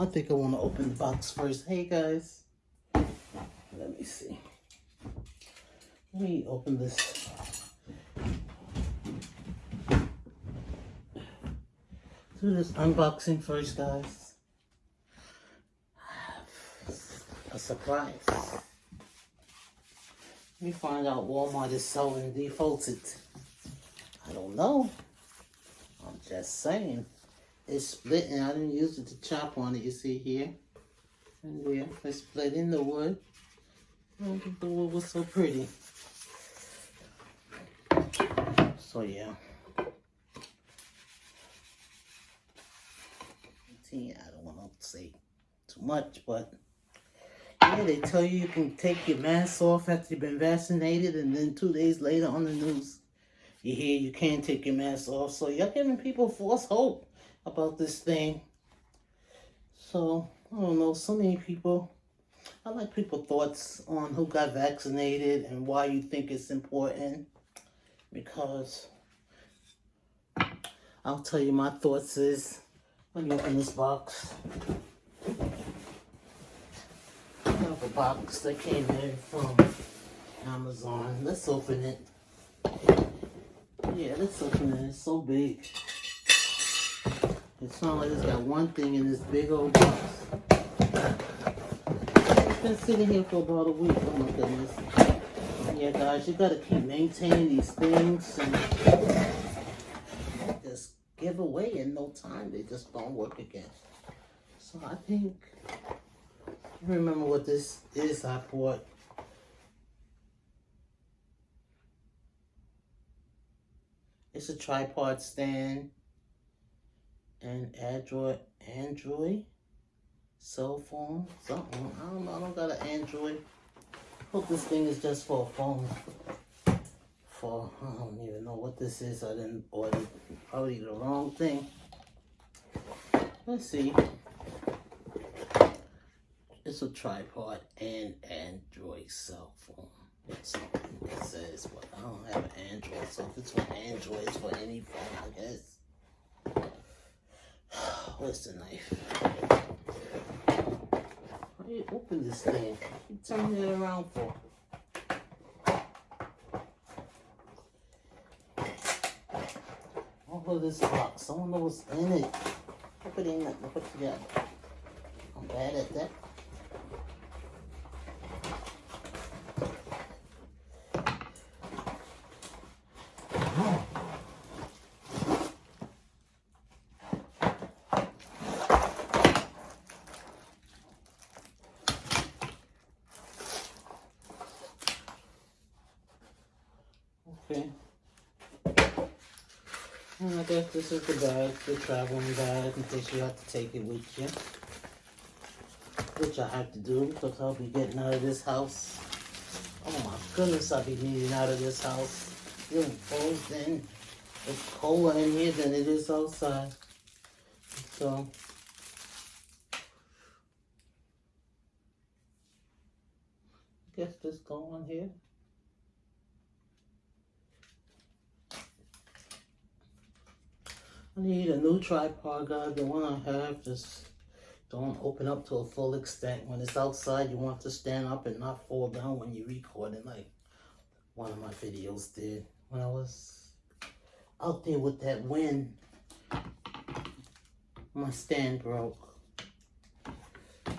I think I want to open the box first. Hey guys, let me see. Let me open this. Do this unboxing first, guys. A surprise. Let me find out Walmart is selling defaulted. I don't know. I'm just saying. It's split and I didn't use it to chop on it, you see here. And there, it's split in the wood. The wood was so pretty. So yeah. See, I don't want to say too much, but yeah, they tell you you can take your mask off after you've been vaccinated, and then two days later on the news, you hear you can't take your mask off. So you're giving people false hope about this thing. So, I don't know, so many people, I like people thoughts on who got vaccinated and why you think it's important. Because I'll tell you my thoughts is, let me open this box. I have a box that came in from Amazon. Let's open it. Yeah, let's open it. It's so big. It's not like it's got one thing in this big old box. It's been sitting here for about a week. Oh my goodness. Yeah, guys, you gotta keep maintaining these things and just give away in no time. They just don't work again. So I think, remember what this is I bought. It's a tripod stand and Android Android cell phone something. I don't know I don't got an Android. Hope this thing is just for a phone. For I don't even know what this is I didn't order probably the wrong thing. Let's see. It's a tripod and Android cell phone. That's something it says but I don't have an Android so if it's for Android it's for any phone I guess Where's the knife? How do you open this thing? You turn it around for? Of this box. I don't know what's in it. Put it in it. Put it together. I'm bad at that. Okay. Guess this is the bag, the traveling bag, in case you have to take it with you. Which I have to do because I'll be getting out of this house. Oh my goodness, I'll be needing out of this house. Feeling in. It's colder in here than it is outside. So, I guess this go on here. I need a new tripod, guys. The one I have just don't open up to a full extent. When it's outside, you want to stand up and not fall down when you're recording, like one of my videos did. When I was out there with that wind, my stand broke.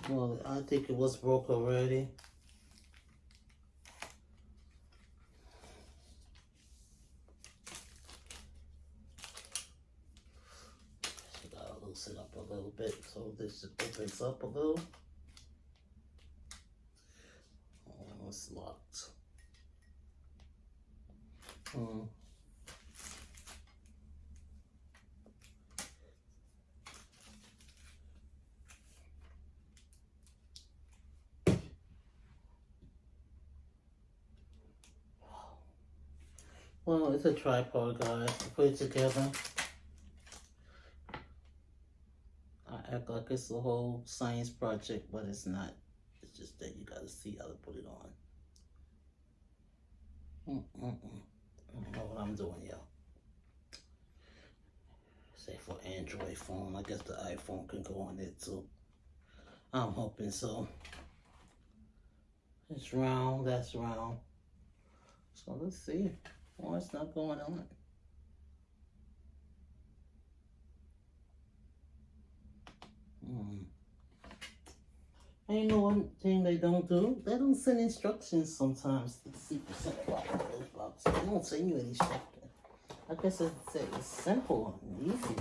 Well, I think it was broke already. Up a little bit so this opens up a little. Oh, it's locked. Hmm. Well, it's a tripod, guys. Put it together. Act like it's a whole science project, but it's not. It's just that you gotta see how to put it on. Mm -mm -mm. I don't know what I'm doing, y'all. Say for Android phone. I guess the iPhone can go on it too. I'm hoping so. It's round, that's round. So let's see. What's not going on? Mm. And you know one thing they don't do? They don't send instructions sometimes to box. They don't send you any instructions. I guess it's, it's simple and easy.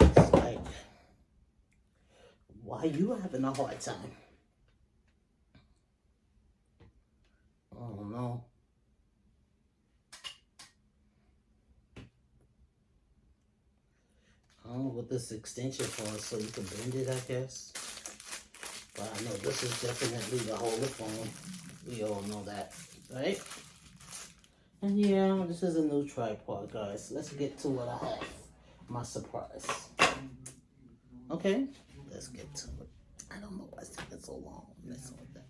It's like, why you having a hard time? I don't know this extension for, so you can bend it, I guess. But I know this is definitely the holder phone. We all know that, right? And yeah, this is a new tripod, guys. Let's get to what I have. My surprise. Okay, let's get to it. I don't know why it's taking so long. Messing with that.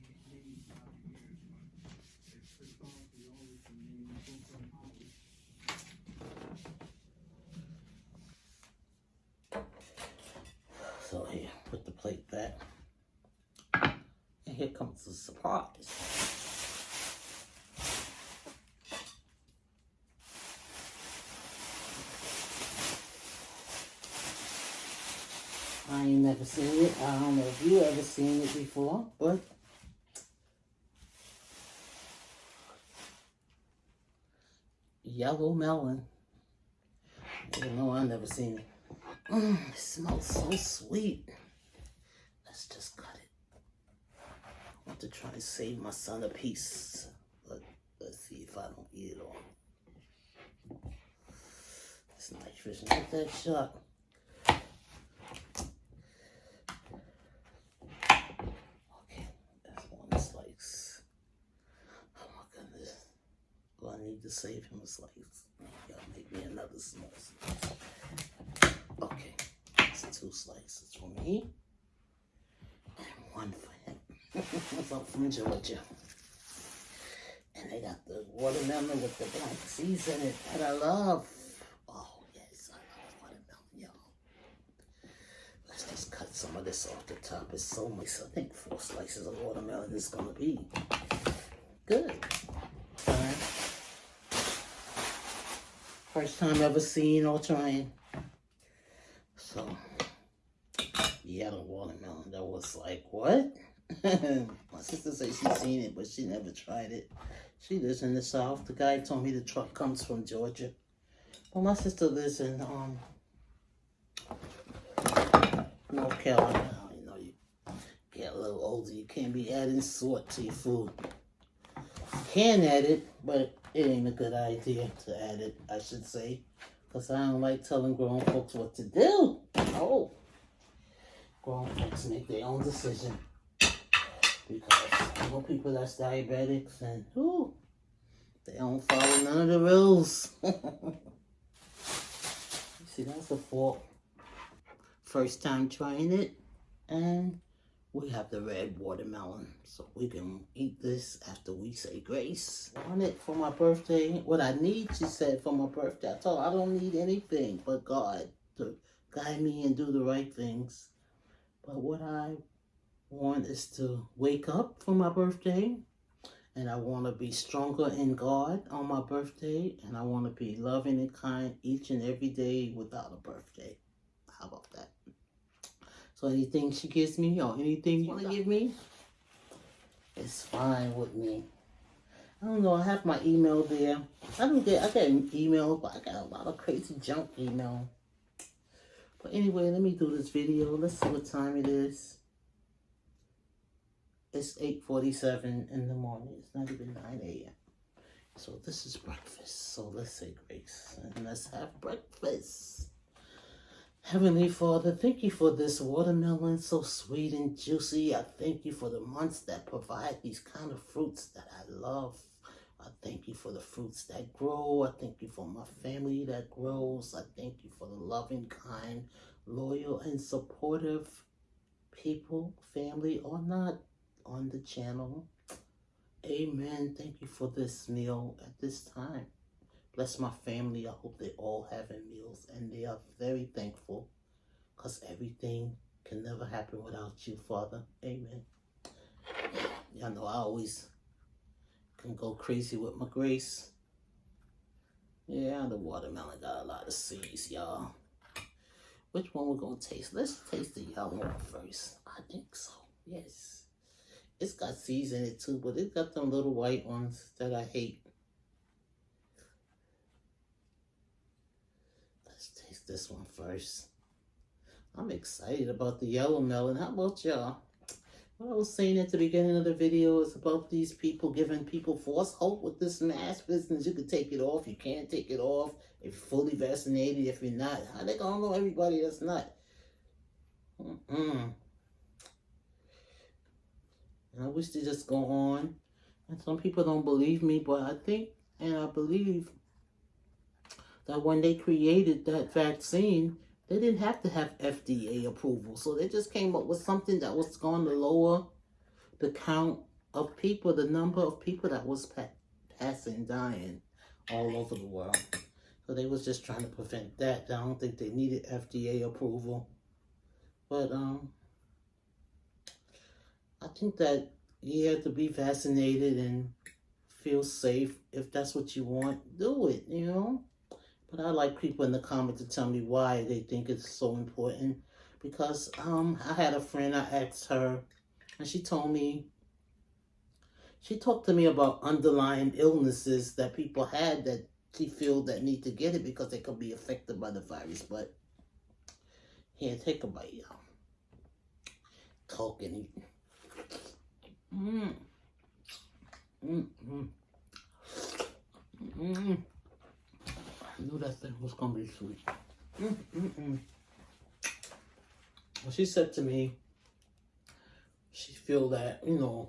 So here, put the plate back. And here comes the surprise. I ain't never seen it. I don't know if you ever seen it before, but yellow melon. You know I never seen it. Mm, it smells so sweet. Let's just cut it. Want to try and save my son a piece. But let's see if I don't eat it all. It's nitrous, not that sharp. Okay, that's one slice. Oh my goodness. Do I need to save him a slice? Gotta make me another slice. Okay, that's two slices for me and one for. I'm from Georgia. And they got the watermelon with the black seeds in it that I love. Oh, yes, I love watermelon, y'all. Let's just cut some of this off the top. It's so much. I think four slices of watermelon is going to be good. First time ever seeing or trying. So, yellow watermelon. That was like, what? My sister said she seen it, but she never tried it. She lives in the south. The guy told me the truck comes from Georgia. But my sister lives in um North Carolina. You know, you get a little older, you can't be adding salt to your food. You can add it, but it ain't a good idea to add it, I should say. Because I don't like telling grown folks what to do. Oh. Grown folks make their own decision. Because I people that's diabetics and whoo, they don't follow none of the rules. See, that's the fault. First time trying it, and we have the red watermelon. So we can eat this after we say grace. I want it for my birthday. What I need, she said, for my birthday. I told her I don't need anything but God to guide me and do the right things. But what I want is to wake up for my birthday. And I want to be stronger in God on my birthday. And I want to be loving and kind each and every day without a birthday. How about that? So anything she gives me or anything you want to give me, it's fine with me. I don't know. I have my email there. I don't get. I get an email, but I got a lot of crazy junk email. But anyway, let me do this video. Let's see what time it is. It's 8.47 in the morning. It's not even 9 a.m. So this is breakfast. So let's say grace. And let's have breakfast. Heavenly Father, thank you for this watermelon so sweet and juicy. I thank you for the months that provide these kind of fruits that I love. I thank you for the fruits that grow. I thank you for my family that grows. I thank you for the loving, kind, loyal, and supportive people, family or not, on the channel. Amen. Thank you for this meal at this time. Bless my family. I hope they all having meals and they are very thankful because everything can never happen without you, Father. Amen. Y'all know I always can go crazy with my grace. Yeah, the watermelon got a lot of seeds, y'all. Which one we're gonna taste? Let's taste the yellow one first. I think so. Yes. It's got seeds in it too, but it's got them little white ones that I hate. Let's taste this one first. I'm excited about the yellow melon. How about y'all? What I was saying at the beginning of the video is about these people giving people false hope with this mask business. You can take it off, you can't take it off. If you're fully vaccinated, if you're not, how they gonna know everybody that's not? Mm-mm. And I wish to just go on. And some people don't believe me, but I think and I believe that when they created that vaccine, they didn't have to have FDA approval. So they just came up with something that was going to lower the count of people, the number of people that was pa passing, dying all over the world. So they was just trying to prevent that. I don't think they needed FDA approval. But um, I think that you have to be vaccinated and feel safe. If that's what you want, do it, you know? But I like people in the comments to tell me why they think it's so important. Because um, I had a friend, I asked her, and she told me, she talked to me about underlying illnesses that people had that she feel that need to get it because they could be affected by the virus. But here, take a bite, y'all. Talk and eat. Mmm. Mmm. Mmm. Mmm. I knew that thing was gonna be sweet. Mm, mm, mm. Well, she said to me, she feel that, you know,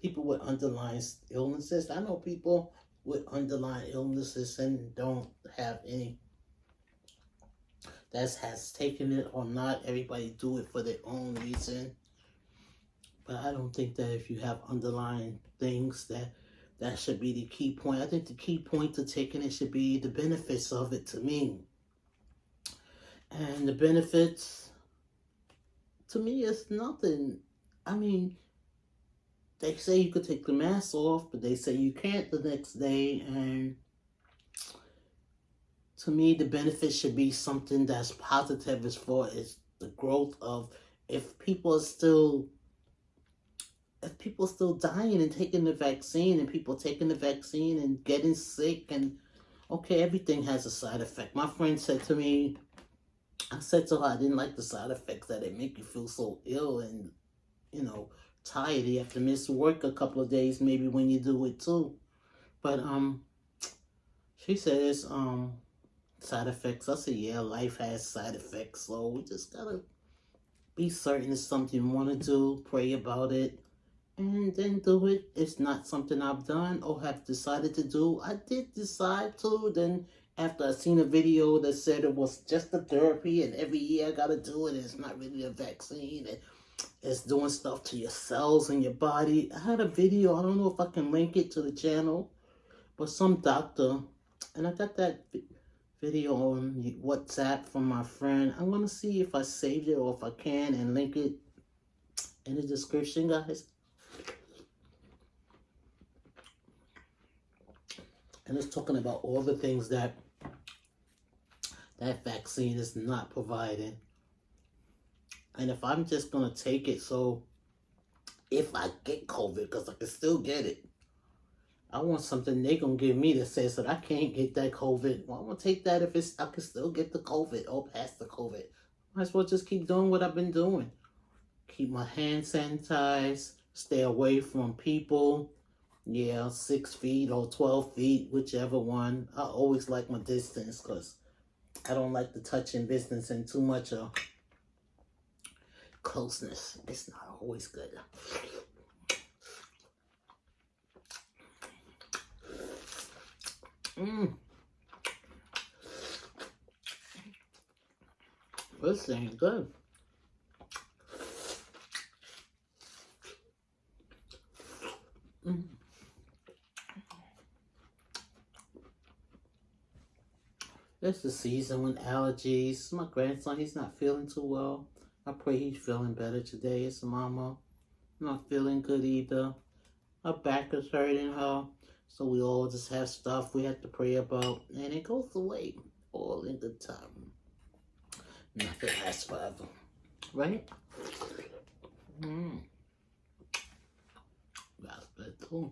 people with underlying illnesses, I know people with underlying illnesses and don't have any that has taken it or not. Everybody do it for their own reason. But I don't think that if you have underlying things that that should be the key point. I think the key point to taking it should be the benefits of it to me. And the benefits, to me, is nothing. I mean, they say you could take the mask off, but they say you can't the next day. And to me, the benefit should be something that's positive as far as the growth of if people are still people still dying and taking the vaccine and people taking the vaccine and getting sick and okay, everything has a side effect. My friend said to me, I said to her, I didn't like the side effects that it make you feel so ill and, you know, tired. You have to miss work a couple of days maybe when you do it too. But, um, she says, um, side effects. I said, yeah, life has side effects. So we just gotta be certain it's something you want to do, pray about it, and then do it. It's not something I've done or have decided to do. I did decide to. Then after I seen a video that said it was just a therapy and every year I got to do it. It's not really a vaccine. And it's doing stuff to your cells and your body. I had a video. I don't know if I can link it to the channel. But some doctor, and I got that video on WhatsApp from my friend. I'm to see if I saved it or if I can and link it in the description, guys. And it's talking about all the things that that vaccine is not providing. And if I'm just going to take it, so if I get COVID, because I can still get it, I want something they going to give me that says that I can't get that COVID. Well, I'm going to take that if it's I can still get the COVID or pass the COVID. Might as well just keep doing what I've been doing. Keep my hands sanitized, stay away from people, yeah, six feet or 12 feet, whichever one. I always like my distance because I don't like the touching business and too much of closeness. It's not always good. Mmm. This thing good. It's the season with allergies. My grandson, he's not feeling too well. I pray he's feeling better today. It's mama not feeling good either. Her back is hurting her. So we all just have stuff we have to pray about. And it goes away all in good time. Nothing lasts forever. Right? Mm. That's good too.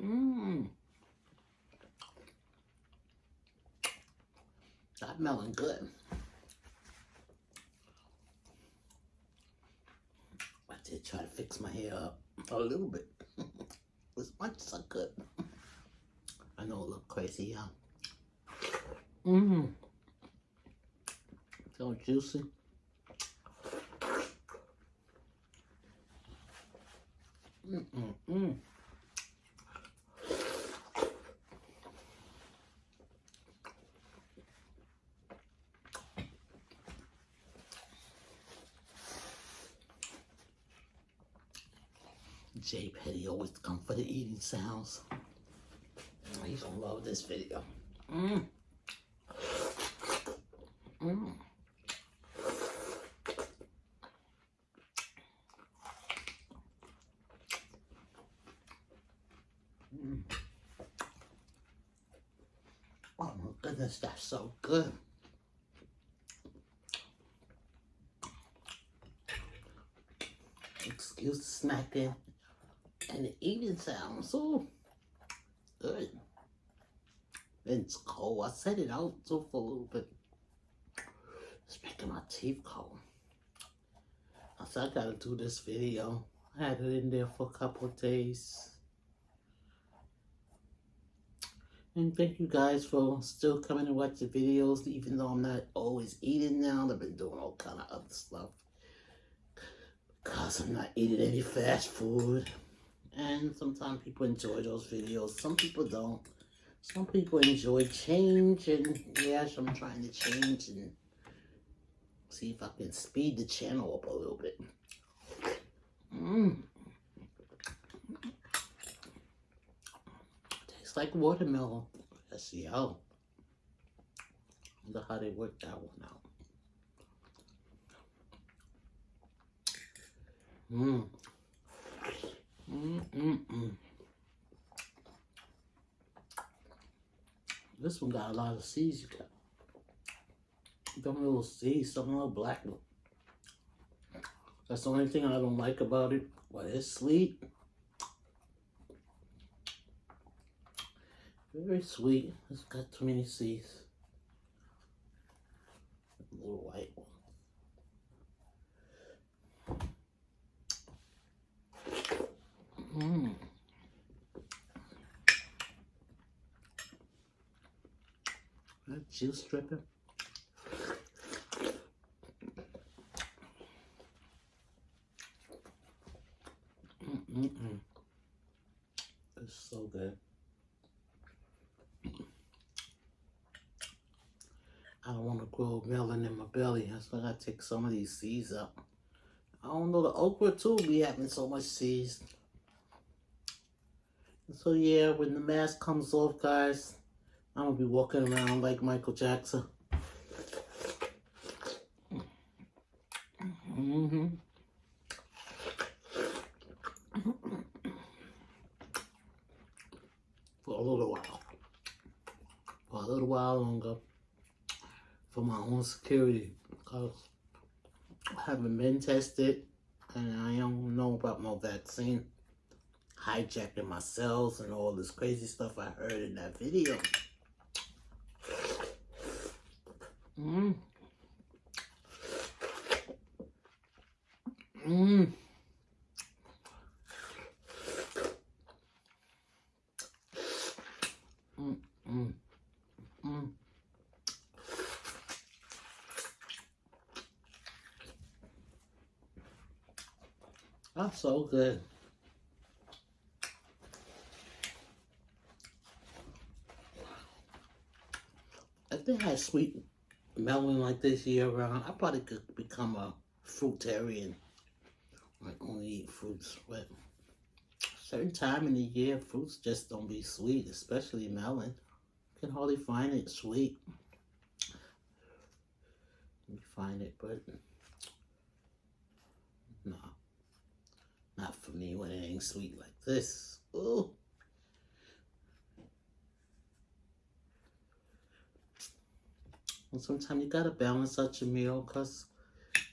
Mmm. Melon good. I did try to fix my hair up a little bit. as much I could. I know it looked crazy, yeah. Mmm. So juicy. Mm mm mm. J Come for the eating sounds. He's gonna love this video. Mmm. Mmm. Mm. Oh my goodness, that's so good. Excuse the smacking and it eating sounds so good. It's cold. I set it out so for a little bit. It's making my teeth cold. I said I gotta do this video. I had it in there for a couple of days. And thank you guys for still coming to watch the videos, even though I'm not always eating now. I've been doing all kind of other stuff. Because I'm not eating any fast food. And sometimes people enjoy those videos. Some people don't. Some people enjoy change. And yes, I'm trying to change and see if I can speed the channel up a little bit. Mmm. Tastes like watermelon. How. Wonder how they work that one out. Mmm. Mm-mm-mm. This one got a lot of seeds. You got them little seeds, some little black. That's the only thing I don't like about it. But it's sweet. Very sweet. It's got too many seeds. A little white one. Mmm. That juice dripping. Mm-mm-mm. It's so good. I don't want to grow melon in my belly. That's why I gotta take some of these seeds out. I don't know, the okra too be having so much seeds. So yeah, when the mask comes off, guys, I'm gonna be walking around like Michael Jackson. Mm hmm For a little while. For a little while longer. For my own security. Because I haven't been tested. And I don't know about my vaccine hijacking my cells and all this crazy stuff I heard in that video. Mmm. Mmm. Mmm. Mmm. Mmm. That's so good. if they had sweet melon like this year round, I probably could become a fruitarian. Like only eat fruits, but certain time in the year, fruits just don't be sweet, especially melon. Can hardly find it sweet. Me find it, but no, not for me when it ain't sweet like this. Ooh. And sometimes you gotta balance out your meal because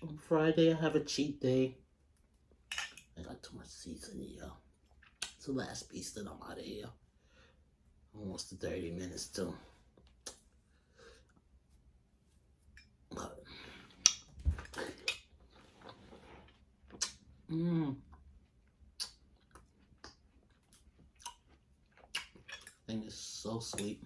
on Friday I have a cheat day. I got too much seasoning here. It's the last piece that I'm out of here. Almost to 30 minutes too. But, mmm. Thing is so sweet.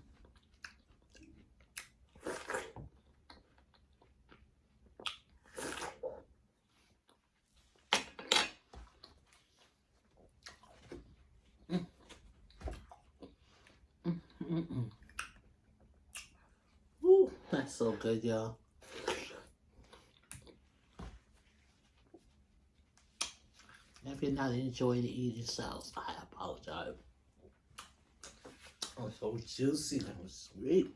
Mm-mm. Ooh, that's so good, y'all. If you're not enjoying the eating sounds, I apologize. Oh, so juicy and sweet.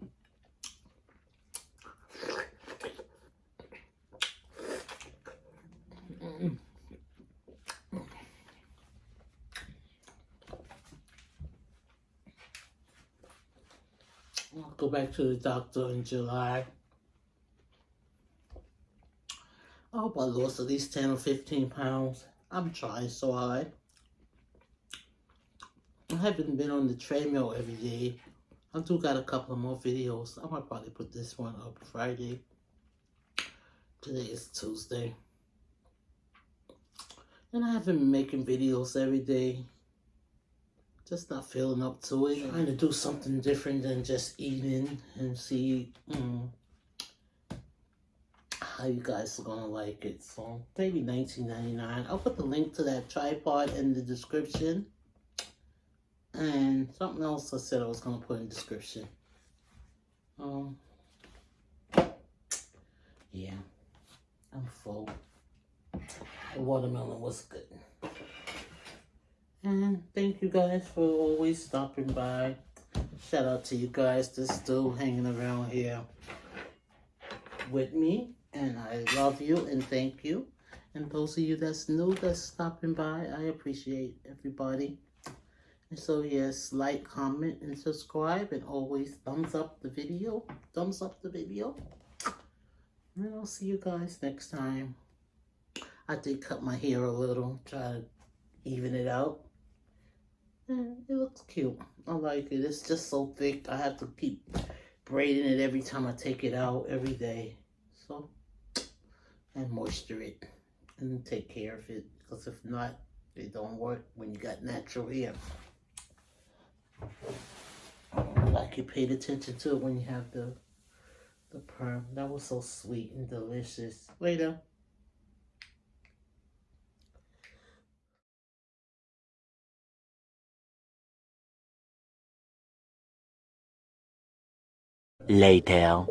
I'll go back to the doctor in July. I hope I lost at least 10 or 15 pounds. I'm trying so hard. I haven't been on the treadmill every day. I do got a couple more videos. I might probably put this one up Friday. Today is Tuesday. And I haven't been making videos every day. Just not feeling up to it. Trying to do something different than just eating and see mm, how you guys are gonna like it. So maybe 19.99. I'll put the link to that tripod in the description. And something else I said I was gonna put in the description. Um yeah. I'm full. The watermelon was good. And thank you guys for always stopping by. Shout out to you guys that's still hanging around here with me. And I love you and thank you. And those of you that's new that's stopping by, I appreciate everybody. And so yes, like, comment, and subscribe. And always thumbs up the video. Thumbs up the video. And I'll see you guys next time. I did cut my hair a little. Try to even it out. And it looks cute. I like it. It's just so thick. I have to keep braiding it every time I take it out every day. So, and moisture it. And take care of it. Because if not, it don't work when you got natural hair. Like you paid attention to it when you have the the perm. That was so sweet and delicious. Later. Later.